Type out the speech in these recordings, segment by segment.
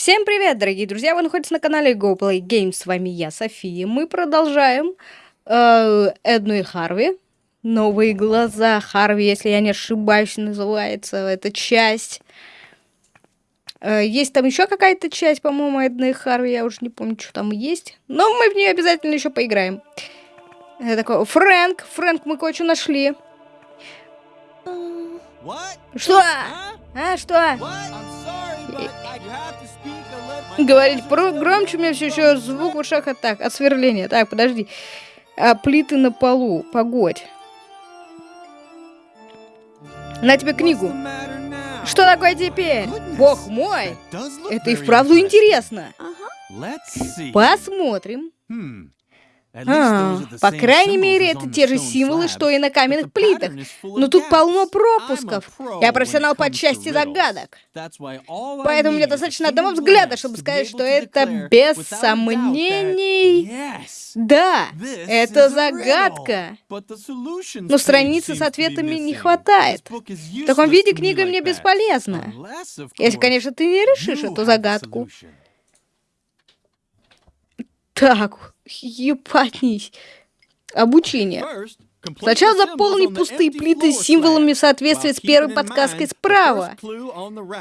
Всем привет, дорогие друзья! Вы находитесь на канале GoPlay Games. С вами я, София. Мы продолжаем э, Эдну и Харви. Новые глаза Харви, если я не ошибаюсь, называется эта часть. Э, есть там еще какая-то часть, по-моему, Эдны и Харви. Я уже не помню, что там есть. Но мы в нее обязательно еще поиграем. Я такой, Фрэнк, Фрэнк, мы кое-что нашли. What? Что? Huh? А, что? What? Говорить про громче у меня все еще звук в ушах от так, от сверления. Так, подожди. А, плиты на полу. Погодь. На тебе книгу. Что такое теперь? Бог мой! Это и вправду интересно. Посмотрим. Hmm. А, по крайней мере, это те же символы, что и на каменных плитах. Но тут полно пропусков. Я профессионал по части загадок. Поэтому мне достаточно одного взгляда, чтобы сказать, что это без сомнений. Да, это загадка. Но страницы с ответами не хватает. В таком виде книга мне бесполезна. Если, конечно, ты не решишь эту загадку. Так, ебанись. Обучение. Сначала заполни пустые плиты символами while с первой подсказкой справа.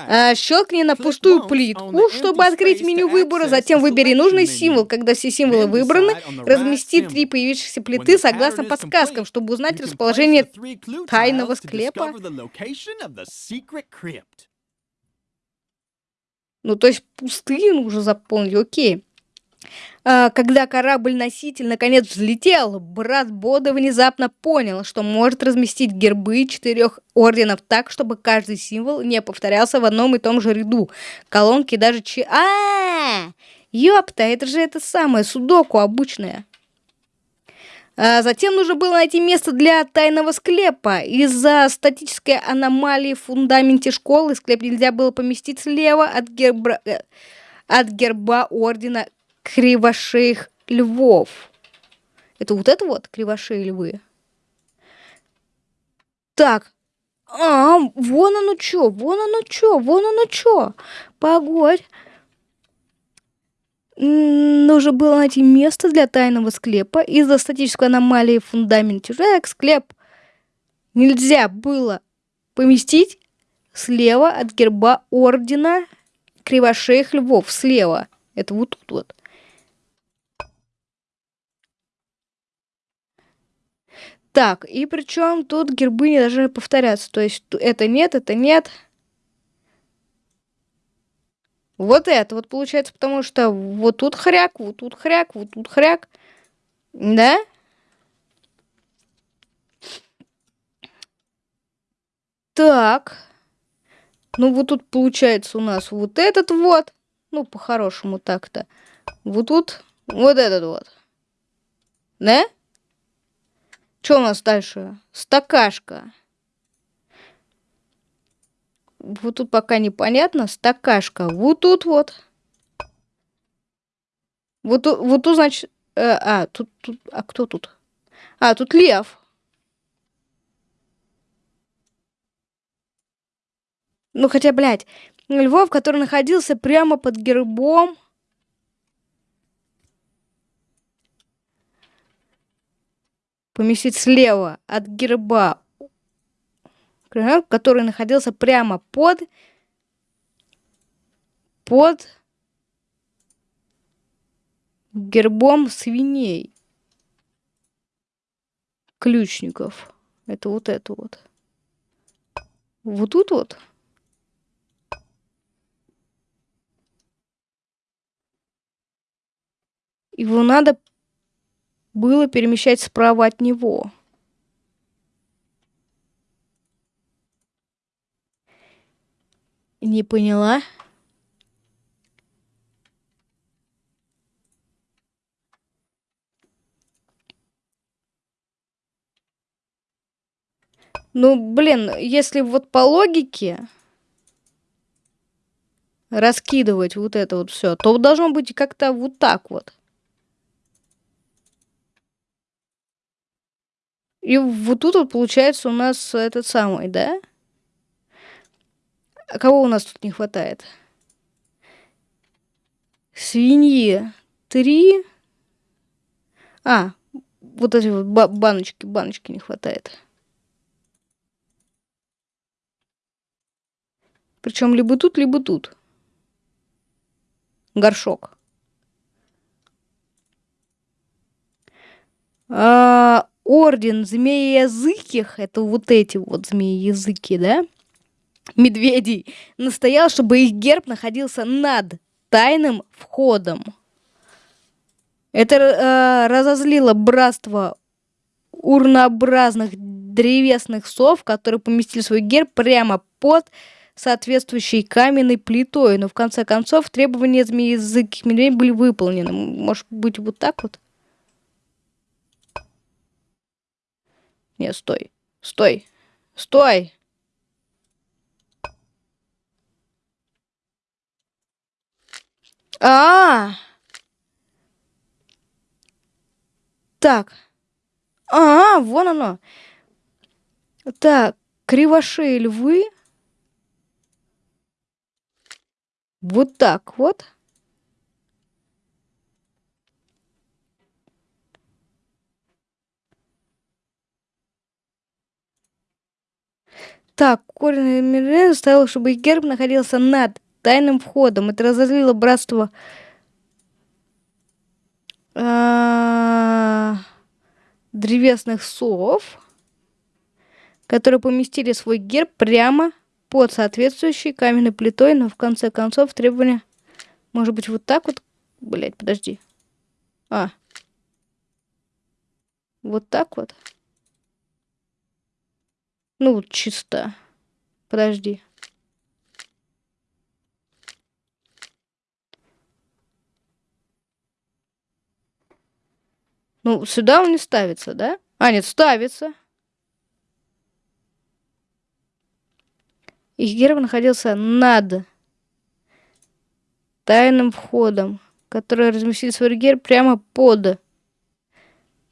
А, щелкни на пустую плитку, чтобы открыть меню выбора, затем выбери нужный символ. Когда все символы выбраны, размести три появившихся плиты согласно подсказкам, чтобы узнать расположение тайного склепа. Ну, то есть пустые нужно заполнить, окей. А, когда корабль-носитель наконец взлетел, брат Бода внезапно понял, что может разместить гербы четырех орденов так, чтобы каждый символ не повторялся в одном и том же ряду. Колонки даже че... а Ёпта, это же это самое, судоку обычное. А затем нужно было найти место для тайного склепа. Из-за статической аномалии в фундаменте школы склеп нельзя было поместить слева от герба, э, от герба ордена кривошеих львов. Это вот это вот кривошеи львы? Так. А, вон оно чё, вон оно чё, вон оно чё. Погодь. Нужно было найти место для тайного склепа из-за статической аномалии в фундаменте. Так, склеп нельзя было поместить слева от герба ордена кривошеих львов. Слева. Это вот тут вот. Так, и причем тут гербы не должны повторяться. То есть это нет, это нет. Вот это вот получается, потому что вот тут хряк, вот тут хряк, вот тут хряк. Да? Так. Ну вот тут получается у нас вот этот вот. Ну, по-хорошему так-то. Вот тут вот этот вот. Да? Что у нас дальше? Стакашка. Вот тут пока непонятно. Стакашка. Вот тут вот. Вот вот тут значит... э, а, тут, тут... А кто тут? А, тут лев. Ну, хотя, блядь, Львов, который находился прямо под гербом. Поместить слева от герба, который находился прямо под под гербом свиней. Ключников. Это вот это вот. Вот тут вот. Его надо было перемещать справа от него. Не поняла. Ну, блин, если вот по логике раскидывать вот это вот все, то должно быть как-то вот так вот. И вот тут вот получается у нас этот самый, да? А кого у нас тут не хватает? свиньи три. А, вот эти вот баночки, баночки не хватает. Причем либо тут, либо тут. Горшок. А, орден змееязыких, это вот эти вот змеи-языки, да? Медведей, настоял, чтобы их герб находился над тайным входом. Это э, разозлило братство урнообразных древесных сов, которые поместили свой герб прямо под соответствующей каменной плитой. Но в конце концов требования змеи языки медведей были выполнены. Может быть вот так вот? Не, стой. Стой. Стой. А, -а, а Так. А, -а вон оно. Так, кривошеи львы. Вот так вот. Так, корень Мирен заставил, чтобы их герб находился над тайным входом. Это разозлило братство а, древесных сов, которые поместили свой герб прямо под соответствующей каменной плитой, но в конце концов требования... Может быть, вот так вот? Блять, подожди. А. Вот так вот? Ну, чисто. Подожди. Ну, сюда он не ставится, да? А, нет, ставится. Их герб находился над тайным входом, который разместил свой герб прямо под.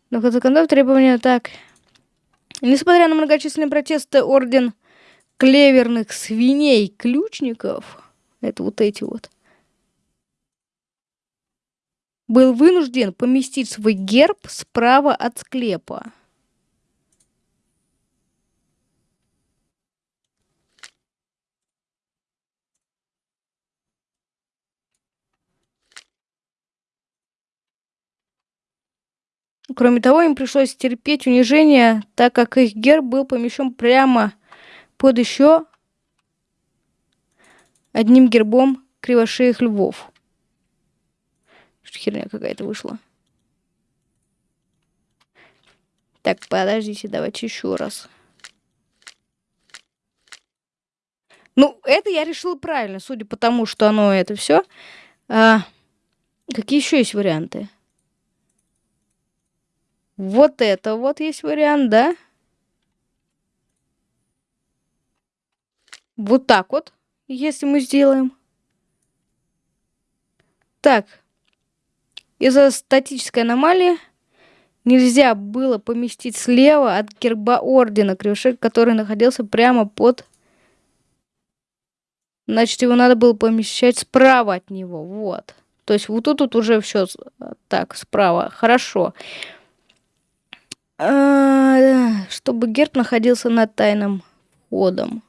Но в конце концов требования так. Несмотря на многочисленные протесты, орден клеверных свиней-ключников, это вот эти вот, был вынужден поместить свой герб справа от склепа. Кроме того, им пришлось терпеть унижение, так как их герб был помещен прямо под еще одним гербом кривошеих львов. Что херня какая-то вышла. Так, подождите, давайте еще раз. Ну, это я решила правильно, судя по тому, что оно это все. А, какие еще есть варианты? Вот это вот есть вариант, да? Вот так вот, если мы сделаем. Так. Из-за статической аномалии нельзя было поместить слева от герба ордена крюшек, который находился прямо под... Значит, его надо было помещать справа от него. Вот. То есть вот тут, тут уже все так, справа. Хорошо. А, чтобы герб находился над тайным входом.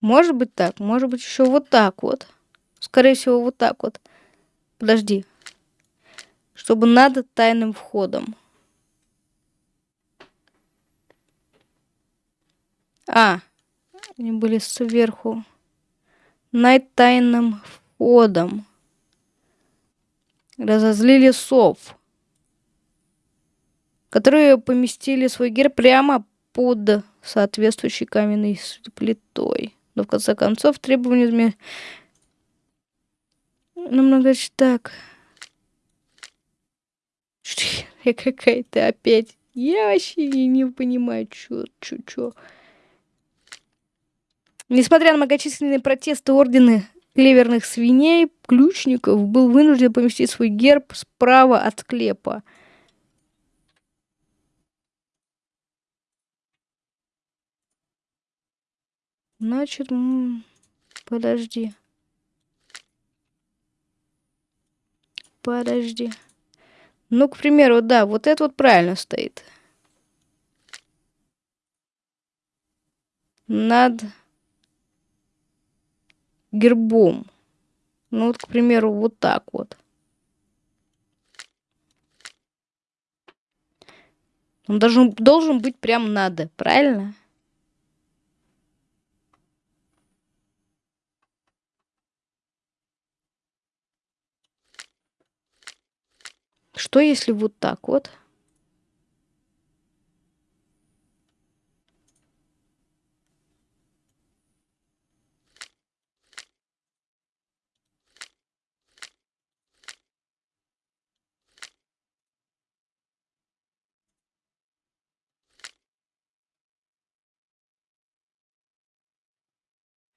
Может быть так, может быть еще вот так вот. Скорее всего, вот так вот. Подожди. Чтобы над тайным входом. А, они были сверху. Над тайным входом разозлили сов, которые поместили свой герб прямо под соответствующей каменной плитой. Но в конце концов требования зме... Намного так. Я какая-то опять. Я вообще не, понимаю, что, что, что. Несмотря на многочисленные протесты ордены клеверных свиней, ключников был вынужден поместить свой герб справа от склепа. Значит, подожди. Подожди. Ну, к примеру, да, вот это вот правильно стоит. Над гербом. Ну, вот, к примеру, вот так вот. Он должен, должен быть прям надо, правильно? Что если вот так вот?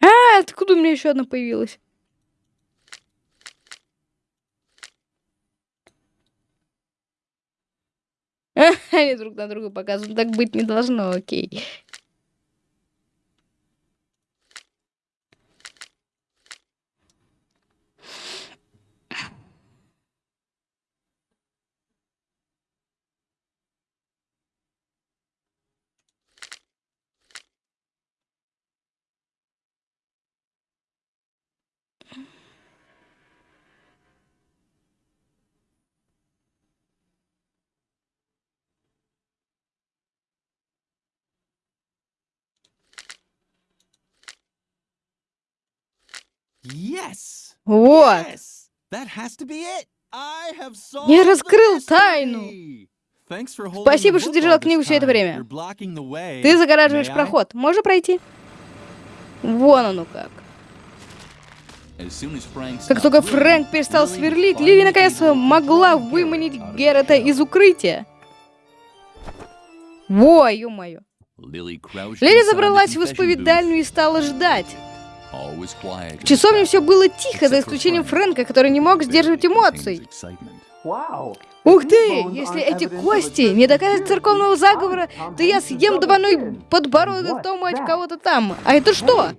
А, откуда у меня еще одна появилась? Они друг на друга показывают. Так быть не должно, окей. Yes. Вот. Yes. That has to be it. I have solved Я раскрыл тайну. Спасибо, что держал книгу все это время. Ты загораживаешь проход. Можно пройти? Вон оно как. Как только Фрэнк перестал сверлить, Лили наконец могла выманить Геррета из укрытия. Во, ё-моё. Лили забралась в исповедальню и стала ждать. В часовне все было тихо, за исключением Фрэнка, который не мог сдерживать эмоций. Ух ты! Если эти кости не доказать церковного заговора, то я съем двойной подбородок Тома от кого-то там. А это что?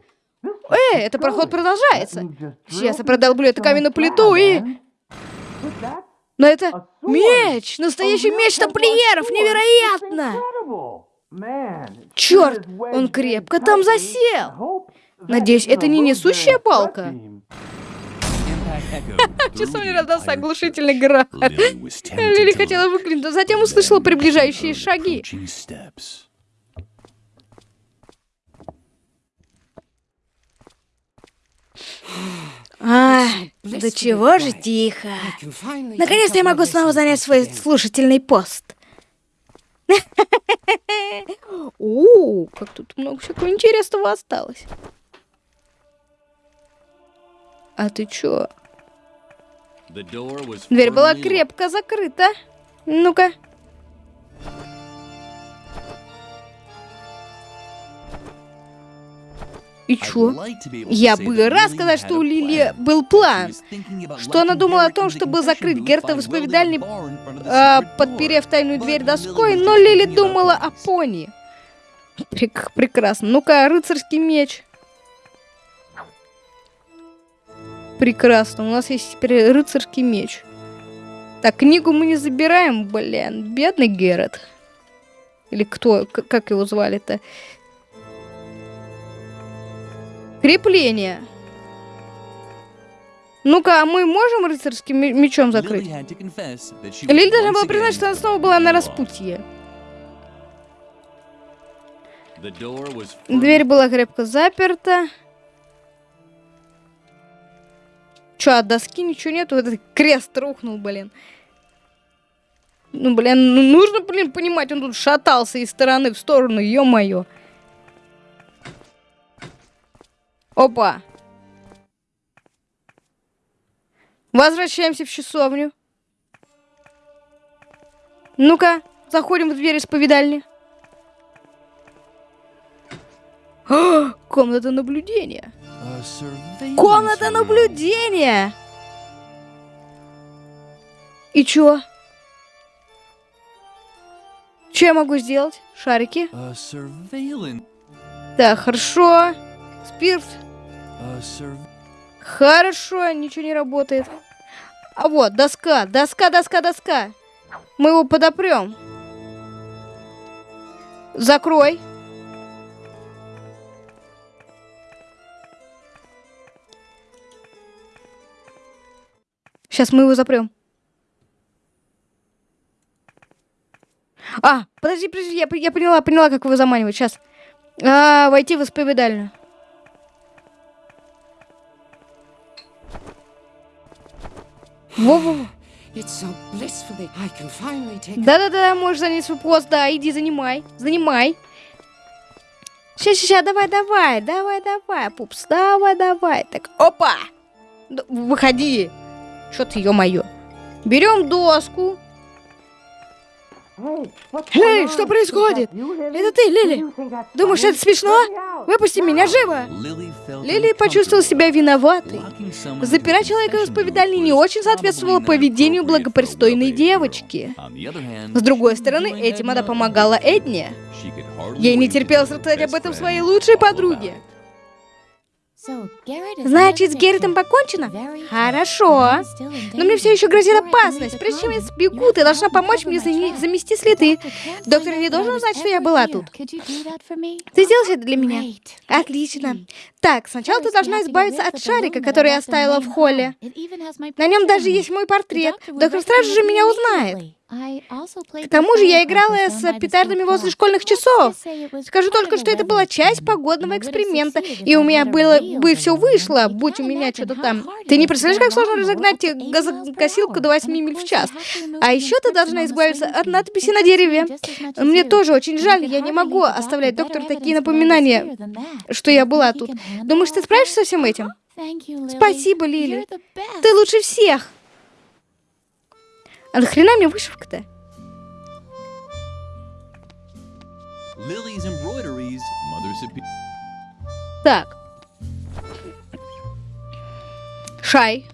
Эй, это проход продолжается. Сейчас я продолблю эту каменную плиту и... Но это меч! Настоящий меч тамплиеров! Невероятно! Черт, он крепко там засел. Надеюсь, это не несущая палка? В часовне раздался оглушительный грохот. Лили хотела выкрикнуть, но затем услышала приближающие шаги. Ай, да чего же тихо. Наконец-то я могу снова занять свой слушательный пост. О, как тут много всякого интересного осталось. А ты чё? Дверь была крепко закрыта. Ну-ка. И чё? Я бы рад сказать, что у Лили был план. Что она думала о том, чтобы закрыть Герта в исповедальне, а, подперев тайную дверь доской, но Лили думала о пони. Прек прекрасно. Ну-ка, рыцарский меч. Прекрасно. У нас есть теперь рыцарский меч. Так, книгу мы не забираем, блин. Бедный Герет. Или кто? Как его звали-то? Крепление. Ну-ка, а мы можем рыцарским мечом закрыть? Лили должна была признать, что она снова была на распутье. Дверь была крепко заперта. Чё, от доски ничего нету? Этот крест рухнул, блин. Ну, блин, ну нужно, блин, понимать, он тут шатался из стороны в сторону, ё-моё. Опа. Возвращаемся в часовню. Ну-ка, заходим в дверь исповедальни. О, комната наблюдения. Комната наблюдения! И чё? Что я могу сделать? Шарики? Так, хорошо. Спирт. Хорошо, ничего не работает. А вот, доска, доска, доска, доска. Мы его подопрем. Закрой. Сейчас мы его запрем. А, подожди, подожди, я, я поняла, поняла, как его заманивать. Сейчас. А, войти в исповедальню. Во-во-во. Да-да-да, можешь занять свой пост, да, иди занимай, занимай. Сейчас, сейчас, давай, давай, давай, давай, пупс, давай, давай. Так, опа! Д- Выходи. Что ты, ё-моё. Берем доску. Эй, что происходит? Это ты, Лили? Думаешь, это смешно? Выпусти меня живо. Лили почувствовала себя виноватой. Запирать человека в исповедальне не очень соответствовало поведению благопристойной девочки. С другой стороны, этим она помогала Эдне. Ей не терпелось рассказать об этом своей лучшей подруге. Значит, с Герритом покончено? Хорошо. Но мне все еще грозит опасность. Прежде чем я сбегу, ты должна помочь мне замести следы. Доктор не должен знать, что я была тут. Ты сделаешь это для меня? Отлично. Так, сначала ты должна избавиться от шарика, который я оставила в холле. На нем даже есть мой портрет. Доктор сразу же меня узнает. К тому же я играла с петардами возле школьных часов. Скажу только, что это была часть погодного эксперимента, и у меня было бы все вышло, будь у меня что-то там. Ты не представляешь, как сложно разогнать газокосилку до 8 миль в час. А еще ты должна избавиться от надписи на дереве. Мне тоже очень жаль, я не могу оставлять доктору такие напоминания, что я была тут. Думаешь, ты справишься со всем этим? Спасибо, Лили. Ты лучше всех. А нахрена мне вышивка-то? Так. Шай.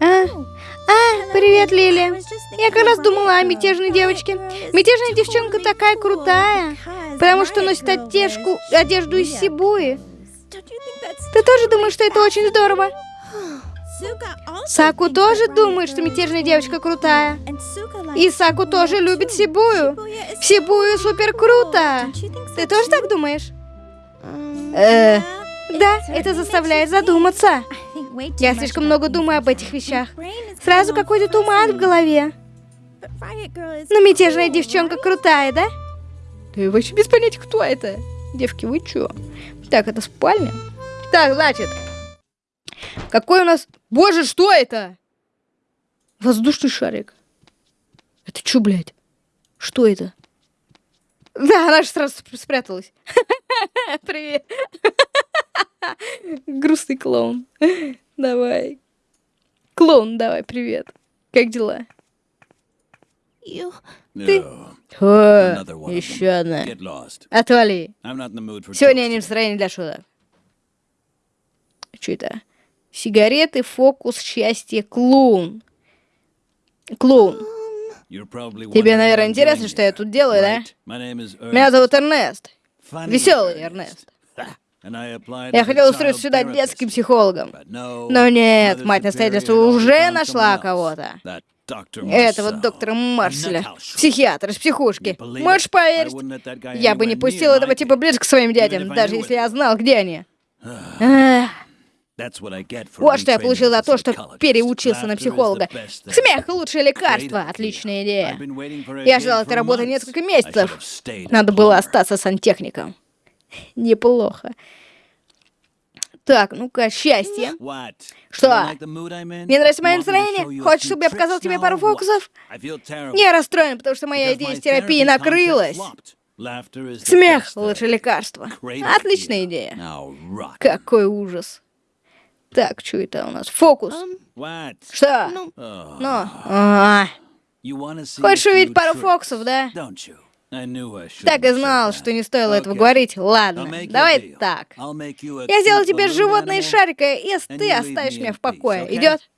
А, а, привет, Лили. Я как раз думала о мятежной девочке. Мятежная девчонка такая крутая, потому что носит одежку, одежду из Сибуи. Ты тоже думаешь, что это очень здорово? Саку тоже думает, что мятежная девочка крутая. И Саку тоже любит Сибую. Сибую супер круто. Ты тоже так думаешь? Э, да, это заставляет задуматься. Я слишком много думаю об этих вещах. Сразу какой-то туман в голове. Но мятежная девчонка крутая, да? Ты вообще без понятия, кто это? Девки, вы чё? Так, это спальня? Так, значит, какой у нас... Боже, что это? Воздушный шарик. Это чё, блядь? Что это? Да, она же сразу спр- спряталась. Привет. Грустный клоун. Давай. Клоун, давай, привет. Как дела? Ты... О, еще одна. Отвали. Сегодня я не в настроении для шуток. Что это? Сигареты, фокус, счастье, клоун. Клоун. Тебе, наверное, интересно, что я тут делаю, да? Меня зовут Эрнест. Веселый. Эрнест. Я хотел устроиться сюда детским психологом. Но нет, мать настоятельства уже нашла кого-то. Этого доктора Марселя, Nuthouse. психиатр из психушки. Можешь поверить? Я бы не пустил этого типа близко к своим I даже если я знал, где они. Эх, Вот что я получил за то, что переучился на психолога. Смех — лучшее лекарство. Отличная идея. Я ждал этой работы несколько месяцев. Надо было остаться сантехником. Неплохо. Так, ну-ка, счастье. Что? Мне нравится мое настроение? Хочешь, чтобы я показал тебе пару фокусов? Я расстроен, потому что моя идея с терапией накрылась. Смех thing. лекарство. Отличная идея. Какой ужас. Так, что это у нас? Фокус. What? Что? Ну, а, хочешь увидеть пару фокусов, да? Так и знал, что не стоило этого говорить. Ладно, давай так. Я сделал тебе животное из шарика, и and ты оставишь меня в покое. Идет?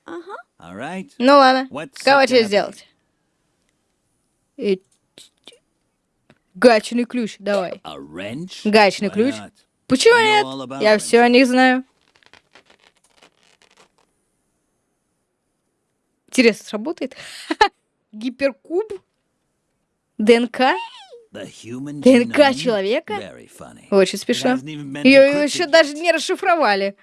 Right? Ну ладно. What's Кого тебе сделать? Гаечный ключ, давай. Why ключ? Почему нет? Я все о них знаю. Интересно, сработает? Гиперкуб? ДНК? ДНК человека? Очень been Ее еще даже не расшифровали.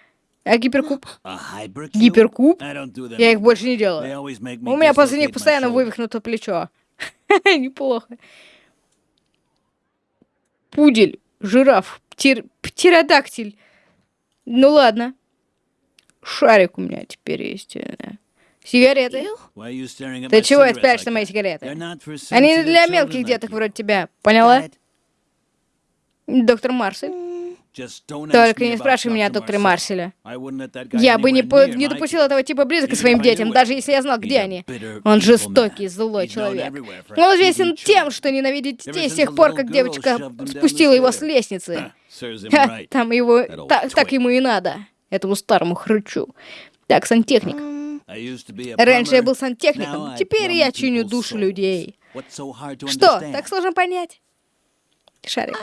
А гиперкуб? Гиперкуб? Я их больше не делаю. У меня после них постоянно вывихнуто плечо. Неплохо. Пудель, жираф, птир... птеродактиль. Ну ладно. Шарик у меня теперь есть. Сигареты. Ты чего like на мои сигареты? Они sensitive для мелких деток вроде тебя. Поняла? Доктор Марсель. Только не спрашивай меня о докторе. Марселе. Я бы не, по- не допустил этого типа близко к своим детям, даже если я знал, где они. Он жестокий, злой человек. Он известен тем, что ненавидит детей с тех пор, как девочка спустила его с лестницы. Ха. Там его... Та- так ему и надо. Этому старому хрычу. Так, сантехник. Раньше я был сантехником, теперь я чиню души людей. Что, так сложно понять? Шарик.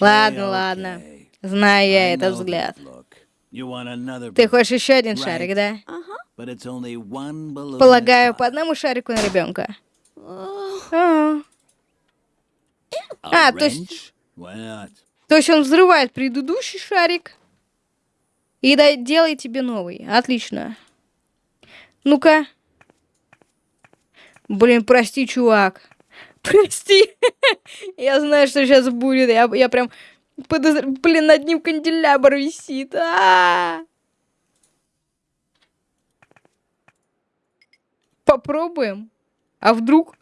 Ладно, ладно. Знаю я этот взгляд. Ты хочешь еще один шарик, да? Полагаю, по одному шарику на ребенка. А, A то есть-? То есть он взрывает предыдущий шарик и делает тебе новый. Отлично. Ну-ка. Блин, прости, чувак. Прости. Я знаю, что сейчас будет. Я, я прям подозр- Блин, над ним канделябр висит. А! Попробуем. А вдруг?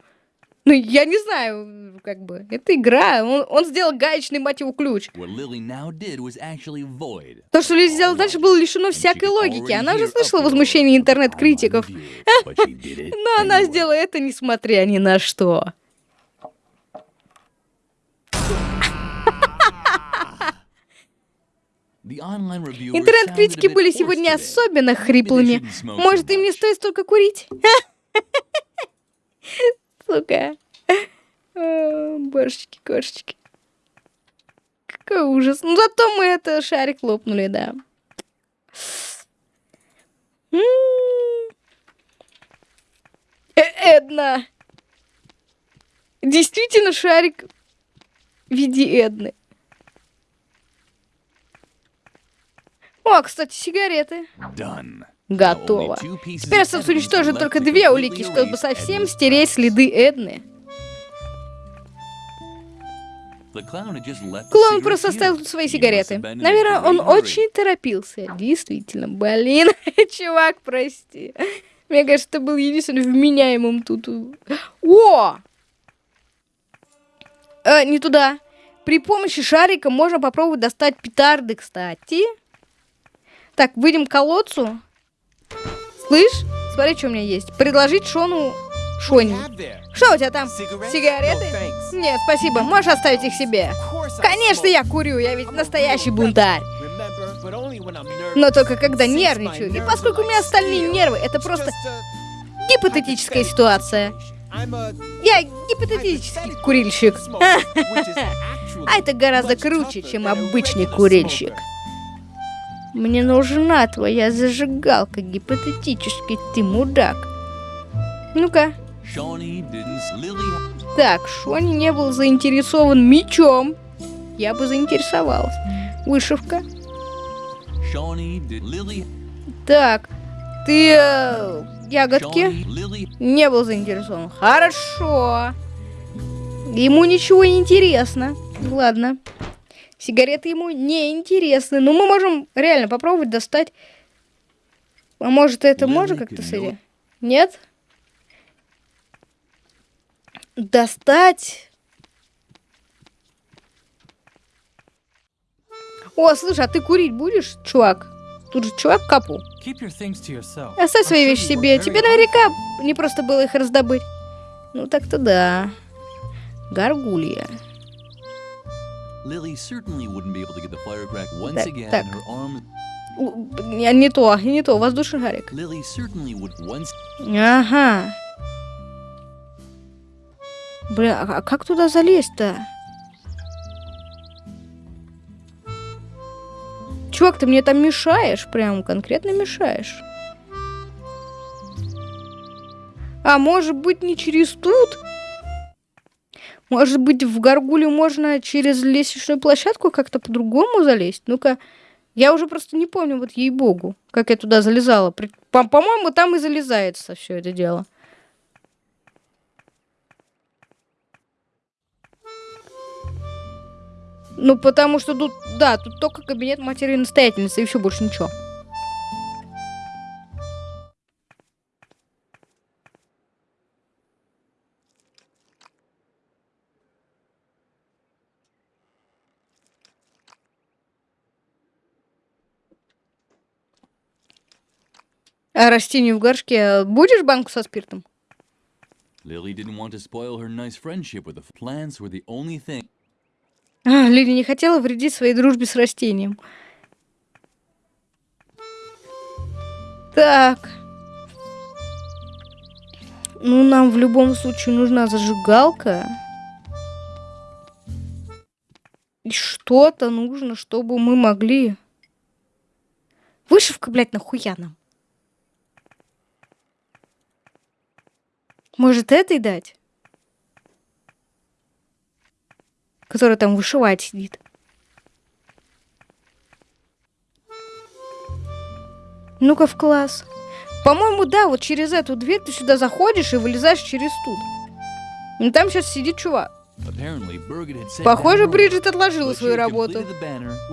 Ну, я не знаю, как бы. Это игра. Он, он сделал гаечный, мать его, ключ. То, что Лиз сделала дальше, было лишено всякой логики. Она уже слышала возмущение интернет-критиков. Но она сделала это, несмотря ни на что. Интернет-критики были сегодня особенно хриплыми. Может, им не стоит столько курить? Сука. А, Божечки, кошечки. Какой ужас. Ну, зато мы это шарик лопнули, да. Э, Эдна. Действительно шарик в виде Эдны. О, кстати, сигареты. Done. Готово. Теперь осталось уничтожить только две улики, чтобы совсем стереть следы Эдны. Клоун просто оставил тут свои сигареты. Наверное, он очень торопился. Действительно, блин, чувак, прости. Мне кажется, ты был единственным вменяемым тут. О! Э, не туда. При помощи шарика можно попробовать достать петарды, кстати. Так, выйдем к колодцу. Слышь, смотри, что у меня есть. Предложить Шону... Шони. Что у тебя там? Сигареты? Нет, спасибо. Можешь оставить их себе. Конечно, я курю. Я ведь настоящий бунтарь. Но только когда нервничаю. И поскольку у меня остальные нервы, это просто гипотетическая ситуация. Я гипотетический курильщик. А это гораздо круче, чем обычный курильщик. Мне нужна твоя зажигалка, гипотетически ты мудак. Ну-ка. Так, Шони не был заинтересован мечом. Я бы заинтересовалась. Вышивка. Так, ты э, ягодки не был заинтересован. Хорошо. Ему ничего не интересно. Ладно. Сигареты ему не интересны. Но мы можем реально попробовать достать. А может это можно как-то сойти? Нет? Достать. О, слушай, а ты курить будешь, чувак? Тут же чувак капу. Оставь свои вещи себе. Тебе наверняка не просто было их раздобыть. Ну так-то да. Гаргулья. Lily certainly wouldn't be able to get the firecrack once Так, again. так. Her arm. Не, то, не то, воздушный шарик. Lily certainly would once. Ага. Бля, а как туда залезть-то? Чувак, ты мне там мешаешь, прям конкретно мешаешь. А может быть не через тут? Может быть в горгулю можно через лестничную площадку как-то по-другому залезть? Ну-ка, я уже просто не помню, вот ей-богу, как я туда залезала. По-моему, там и залезается все это дело. Ну, потому что тут, да, тут только кабинет матери настоятельницы, и все, больше ничего. А растению в горшке будешь банку со спиртом? Лили не хотела вредить своей дружбе с растением. Так. Ну, нам в любом случае нужна зажигалка. И что-то нужно, чтобы мы могли... Вышивка, блядь, нахуя нам? Может, этой дать? которая там вышивать сидит. Ну-ка в класс. По-моему, да, вот через эту дверь ты сюда заходишь и вылезаешь через тут. Ну там сейчас сидит чувак. Похоже, Бриджит отложила свою работу.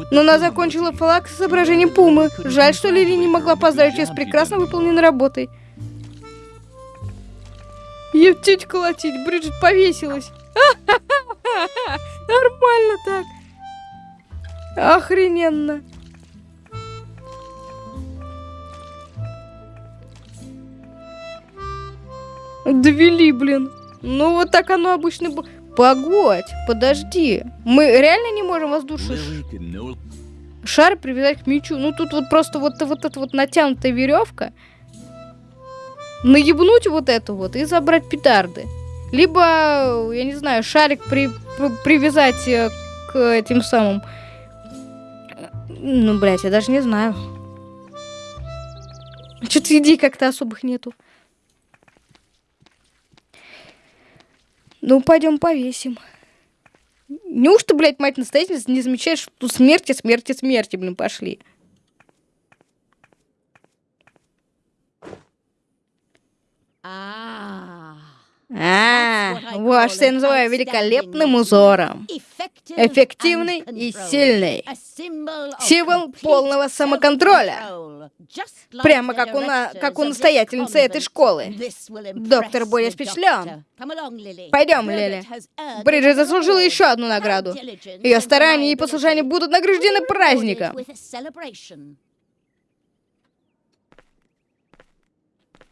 Но она закончила флаг с изображением Пумы. Жаль, что Лили не могла поздравить ее с прекрасно выполненной работой. Ептить колотить, Бриджит повесилась. Нормально так. Охрененно. Довели, блин. Ну вот так оно обычно. Погодь, подожди. Мы реально не можем воздушный шар привязать к мячу. Ну тут вот просто вот, вот эта вот натянутая веревка. Наебнуть вот эту вот и забрать петарды. Либо, я не знаю, шарик при, при, привязать э, к этим самым... Ну, блядь, я даже не знаю. Что-то идей как-то особых нету. Ну, пойдем повесим. Неужто, блядь, мать настоятельница не замечаешь, что смерти, смерти, смерти, блин, пошли? А. А, вот что я называю великолепным узором. Эффективный и сильный. Символ полного самоконтроля. Прямо как у, на, как у настоятельницы этой школы. Доктор будет впечатлен. Пойдем, Лили. Бриджит заслужила еще одну награду. Ее старания и послушания будут награждены праздником.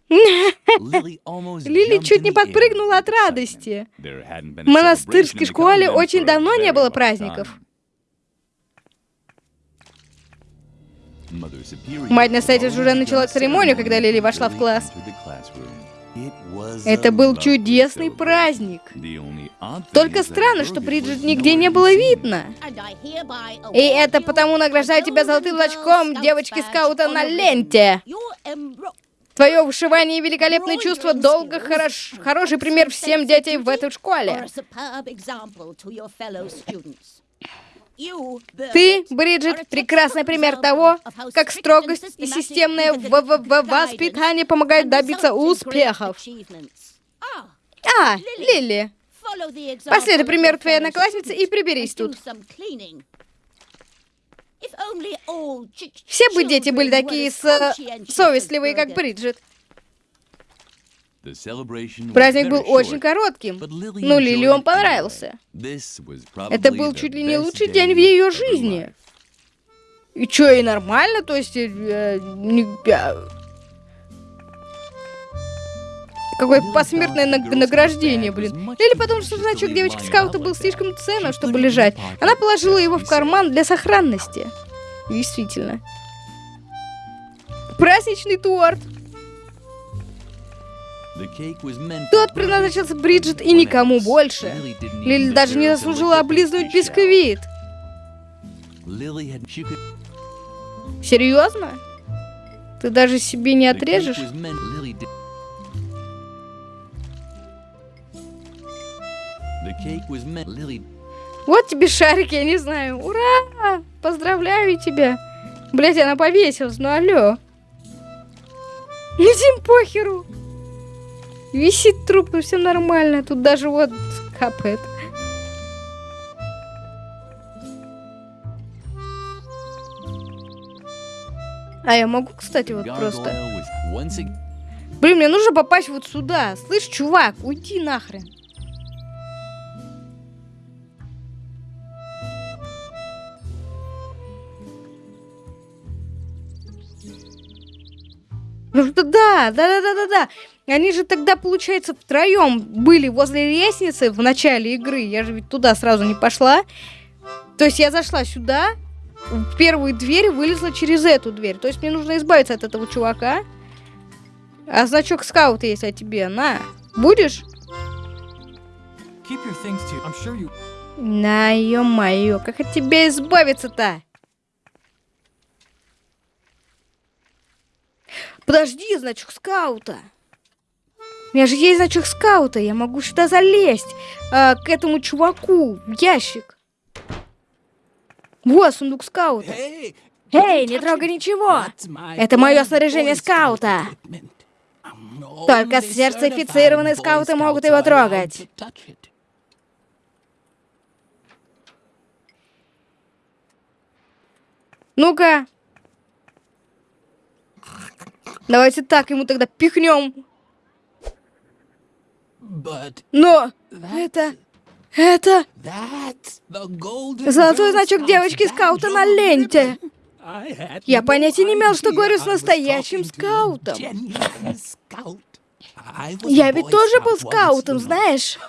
Лили чуть не подпрыгнула от радости. В монастырской школе очень давно не было праздников. Мать настоятельница уже начала церемонию, когда Лили вошла в класс. Это был чудесный праздник. Только странно, что Бриджит нигде не было видно. И это потому награждаю тебя золотым значком девочки-скаута на ленте. Твое вышивание и великолепное чувство долго хорош, хороший пример всем детям в этой школе. Ты, Бриджит, прекрасный пример того, как строгость и системное воспитание помогают добиться успехов. А, Лили, последуй примеру твоей одноклассницы и приберись тут. Все бы дети были такие с... совестливые, как Бриджит. Праздник был очень коротким, но Лили он понравился. Это был чуть ли не лучший день в ее жизни. И чё, и нормально, то есть... Э, не, Какое посмертное награждение, блин. Или потому что значок девочки скаута был слишком ценным, чтобы лежать. Она положила его в карман для сохранности. Действительно. Праздничный торт. Тот предназначался Бриджит и никому больше. Лили даже не заслужила облизнуть бисквит. Серьезно? Ты даже себе не отрежешь? Вот тебе шарик, я не знаю. Ура! Поздравляю тебя. Блять, она повесилась, ну алло. Всем похеру. Висит труп, ну все нормально. Тут даже вот капает. А я могу, кстати, вот просто... Блин, мне нужно попасть вот сюда. Слышь, чувак, уйди нахрен. Ну что да, да, да, да, да, да. Они же тогда, получается, втроем были возле лестницы в начале игры. Я же ведь туда сразу не пошла. То есть я зашла сюда, в первую дверь вылезла через эту дверь. То есть мне нужно избавиться от этого чувака. А значок скаута есть о тебе. На, будешь? На, ё-моё, как от тебя избавиться-то? Подожди, значок скаута. У меня же есть значок скаута, я могу сюда залезть, э, к этому чуваку, в ящик. Вот сундук скаута. Эй, не трогай ничего. Это мое снаряжение скаута. Только сертифицированные скауты могут его трогать. Ну-ка, Давайте так ему тогда пихнем. Но это... Это... Золотой значок девочки-скаута на ленте. Я понятия не имел, что говорю с настоящим скаутом. Я ведь тоже был скаутом, знаешь?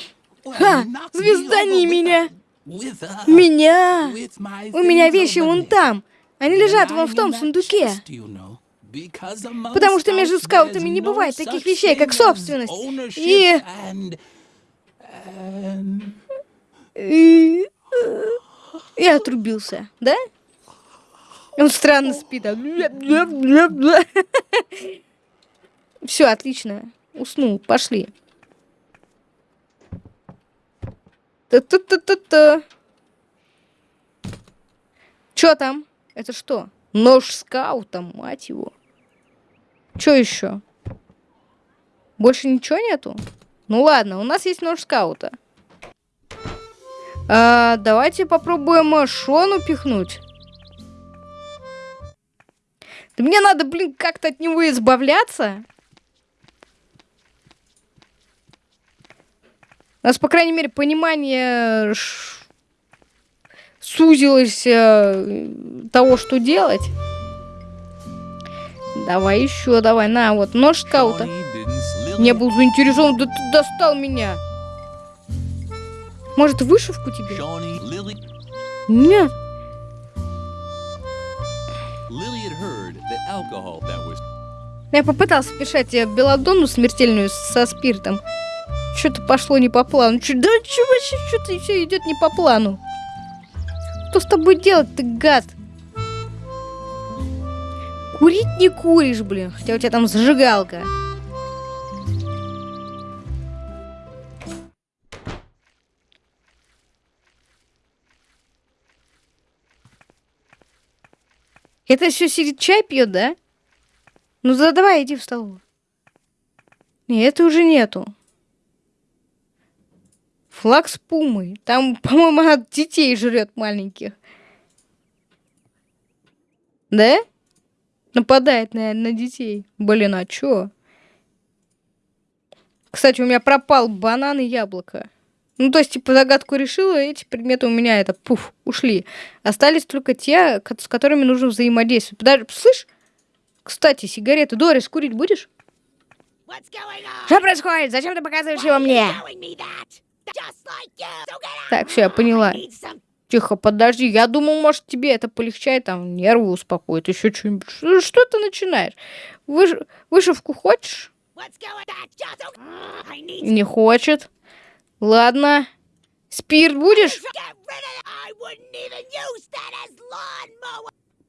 Ха, звезда не меня. Меня. У меня вещи вон там. Они лежат вон в том сундуке. Потому что между скаутами не бывает таких вещей, как собственность. И... И... И отрубился, да? Он странно спит. Все, отлично. Уснул. Пошли. Та-та-та-та-та. Чё там? Это что? Нож скаута, мать его. Что еще? Больше ничего нету? Ну ладно, у нас есть нож скаута. А, давайте попробуем Шону пихнуть. Да мне надо, блин, как-то от него избавляться. У нас, по крайней мере, понимание сузилось э, того, что делать. Давай еще, давай, на, вот, нож скаута. Не был заинтересован, да ты достал меня. Может, вышивку тебе? Нет. Я попытался писать белладонну смертельную со спиртом. Что-то пошло не по плану. Чё, да что вообще, что-то все идет не по плану. Что с тобой делать, ты гад? Курить не куришь, блин, хотя у тебя там зажигалка. Это все сидит чай пьет, да? Ну да давай, иди в столовую. Нет, это уже нету. Флаг с пумой. Там, по-моему, она детей жрет маленьких. Да? Нападает, наверное, на детей. Блин, а чё? Кстати, у меня пропал банан и яблоко. Ну, то есть, типа, загадку решила, эти предметы у меня, это, пуф, ушли. Остались только те, с которыми нужно взаимодействовать. Подожди, слышь? Кстати, сигареты. Дорис, курить будешь? Что происходит? Зачем ты показываешь его мне? Так, все, я поняла. Тихо, подожди, я думал, может, тебе это полегчает, там, нервы успокоит, еще что-нибудь. Что, что ты начинаешь? Выш... Вышивку хочешь? Не хочет. Ладно. Спирт будешь?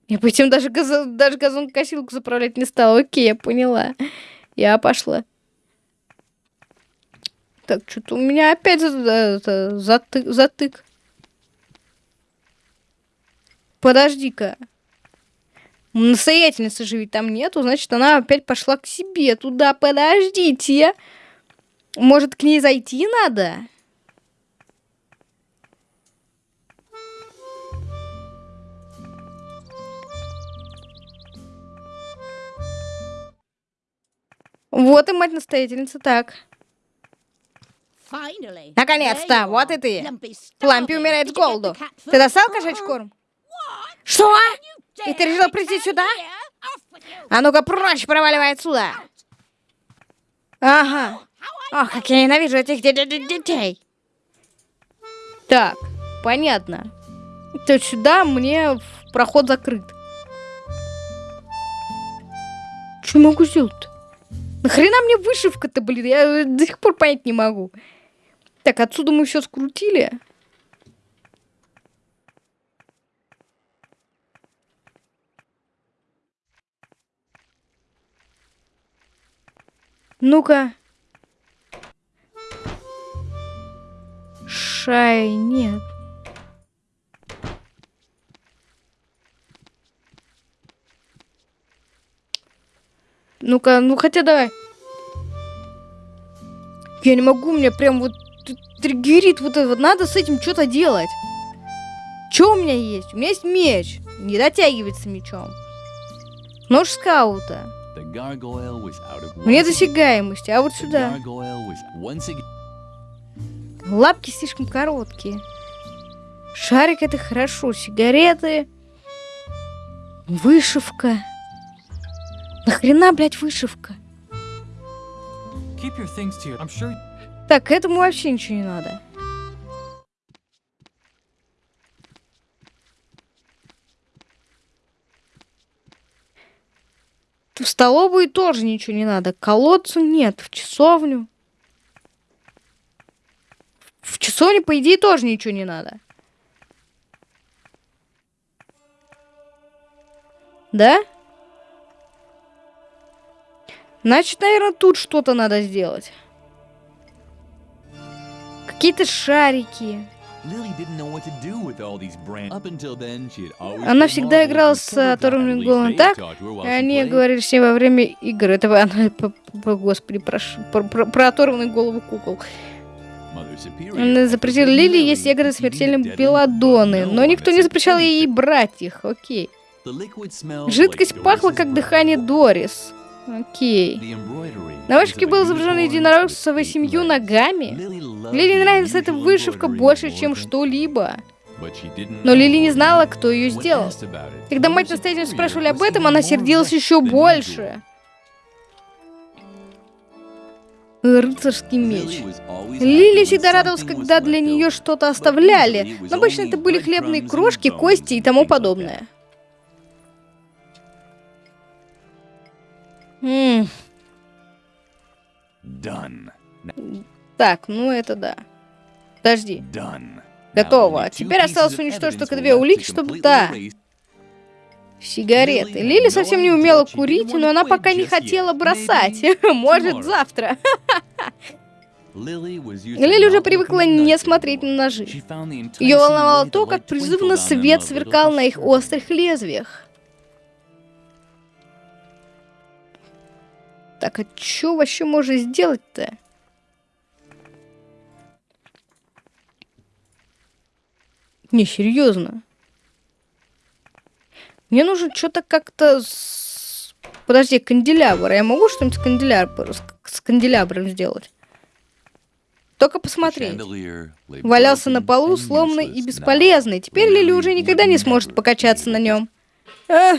Я потом даже, газо... даже газонкосилку заправлять не стала. Окей, я поняла. Я пошла. Так, что-то у меня опять это, затык, затык. Подожди-ка. Настоятельницы же ведь там нету, значит, она опять пошла к себе туда. Подождите. Может, к ней зайти надо? Вот и мать-настоятельница, так. Наконец-то, вот и ты. Лампи умирает с голоду. Ты достал кошачий корм? Что? И ты решил прийти сюда? А ну-ка прочь, проваливай отсюда. Ага. Ох, как я ненавижу этих детей. Так, понятно. То сюда мне проход закрыт. Что могу сделать-то? Нахрена мне вышивка-то, блин? Я до сих пор понять не могу. Так, отсюда мы все скрутили. Ну-ка. Шай, нет. Ну-ка, ну хотя давай. Я не могу, мне прям вот триггерит вот это вот. Надо с этим что-то делать. Что у меня есть? У меня есть меч. Не дотягивается мечом. Нож скаута. Мне досягаемости, а вот сюда. Лапки слишком короткие. Шарик это хорошо. Сигареты. Вышивка. Нахрена, блядь, вышивка? Так, этому вообще ничего не надо. В столовую тоже ничего не надо. Колодцу нет. В часовню. В часовне, по идее, тоже ничего не надо. Да? Значит, наверное, тут что-то надо сделать. Какие-то шарики. Она всегда играла с оторванным головом так, и они говорили все во время игр. Это она, господи, про, про, про оторванную голову кукол. Она запретила Лили есть ягоды смертельным белладоны, но никто не запрещал ей брать их, окей. Жидкость пахла, как дыхание Дорис. Окей. На вышивке был изображен единорог с восемью ногами. Лили нравится эта вышивка больше, чем что-либо. Но Лили не знала, кто ее сделал. Когда мать настоятельно спрашивали об этом, она сердилась еще больше. Рыцарский меч. Лили всегда радовалась, когда для нее что-то оставляли, но обычно это были хлебные крошки, кости и тому подобное. М Done. Так, ну это да. Подожди. Done. Готово. Теперь осталось уничтожить только две улики, чтобы... Да. Сигареты. Лили совсем не умела курить, но она пока не хотела бросать. Может, завтра. Лили уже привыкла не смотреть на ножи. Ее волновало то, как призывно свет сверкал на их острых лезвиях. Так, а что вообще можно сделать-то? Не, серьезно. Мне нужно что-то как-то... С... Подожди, канделябр. Я могу что-нибудь с, канделябр... с канделябром сделать? Только посмотреть. Валялся на полу, сломанный и бесполезный. Теперь Лили уже никогда не сможет покачаться на нем. А!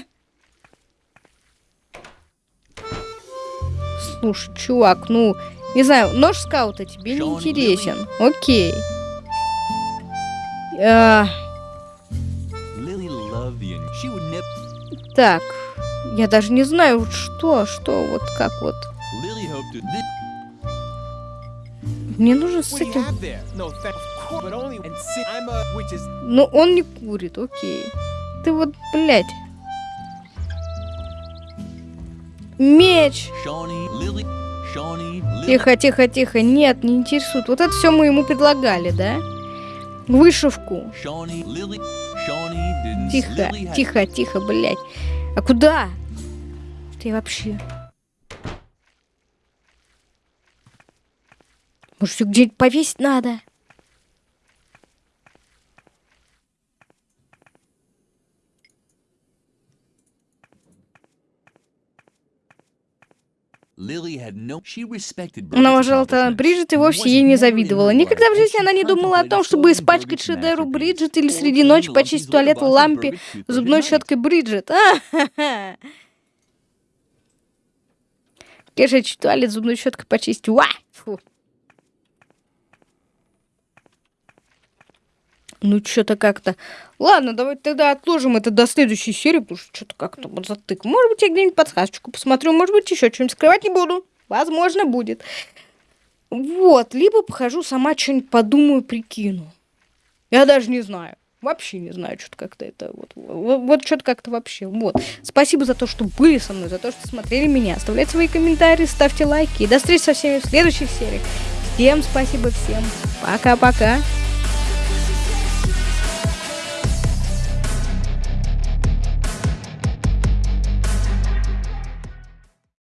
Слушай, чувак, ну, не знаю, нож скаута тебе не интересен. Окей. А... Так, я даже не знаю, что, что, вот как вот. Мне нужно с этим... Ну, он не курит, окей. Ты вот, блядь. Меч. Тихо, тихо, тихо. Нет, не интересует. Вот это все мы ему предлагали, да? Вышивку. Тихо, тихо, тихо, блядь. А куда? Ты вообще? Может, ее где-нибудь повесить надо? Она уважала Бриджит и вовсе ей не завидовала. Никогда в жизни она не думала о том, чтобы испачкать Bridget's шедевр masterpiece Бриджит или среди ночи почистить туалет лампе зубной щеткой Бриджит. А-ха-ха. Конечно, туалет зубной щеткой почистить. Уа! Фу. Ну, что-то как-то... Ладно, давайте тогда отложим это до следующей серии, потому что что-то как-то вот затык. Может быть, я где-нибудь подсказочку посмотрю, может быть, еще что-нибудь скрывать не буду. Возможно, будет. Вот, либо похожу сама что-нибудь подумаю, прикину. Я даже не знаю. Вообще не знаю, что-то как-то это вот, вот, вот что-то как-то вообще. Вот. Спасибо за то, что были со мной, за то, что смотрели меня. Оставляйте свои комментарии, ставьте лайки. И до встречи со всеми в следующих сериях. Всем спасибо, всем пока-пока.